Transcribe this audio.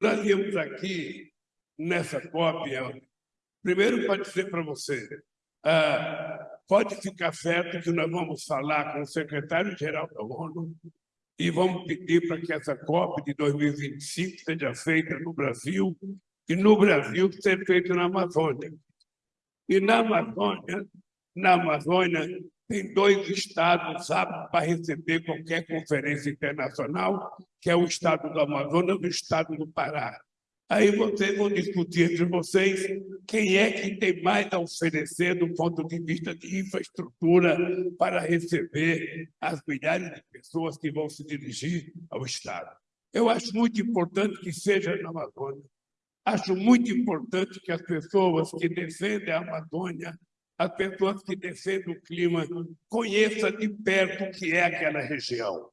Nós viemos aqui, nessa cópia, primeiro para dizer para você, ah, pode ficar certo que nós vamos falar com o secretário-geral da ONU e vamos pedir para que essa COP de 2025 seja feita no Brasil e no Brasil seja feita na Amazônia. E na Amazônia, na Amazônia tem dois estados aptos para receber qualquer conferência internacional, que é o estado do Amazonas e o estado do Pará. Aí vocês vão discutir entre vocês quem é que tem mais a oferecer do ponto de vista de infraestrutura para receber as milhares de pessoas que vão se dirigir ao Estado. Eu acho muito importante que seja na Amazônia. Acho muito importante que as pessoas que defendem a Amazônia, as pessoas que defendem o clima, conheçam de perto o que é aquela região.